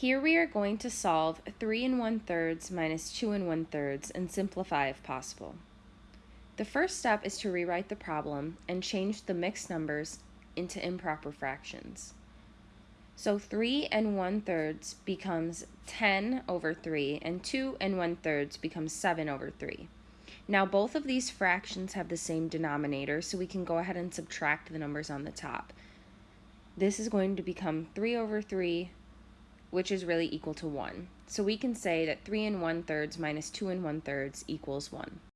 Here we are going to solve 3 and 1 thirds minus 2 and 1 thirds and simplify if possible. The first step is to rewrite the problem and change the mixed numbers into improper fractions. So 3 and 1 thirds becomes 10 over 3 and 2 and 1 thirds becomes 7 over 3. Now both of these fractions have the same denominator so we can go ahead and subtract the numbers on the top. This is going to become 3 over 3 which is really equal to 1. So we can say that 3 and 1 thirds minus 2 and 1 thirds equals 1.